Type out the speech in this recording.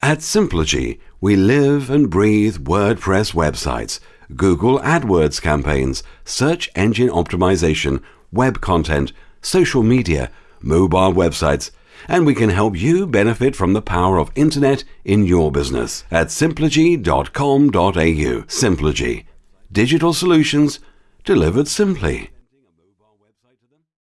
At Simplogy, we live and breathe WordPress websites, Google AdWords campaigns, search engine optimization, web content, social media, mobile websites, and we can help you benefit from the power of internet in your business at simplogy.com.au. Simplogy. Digital solutions delivered simply.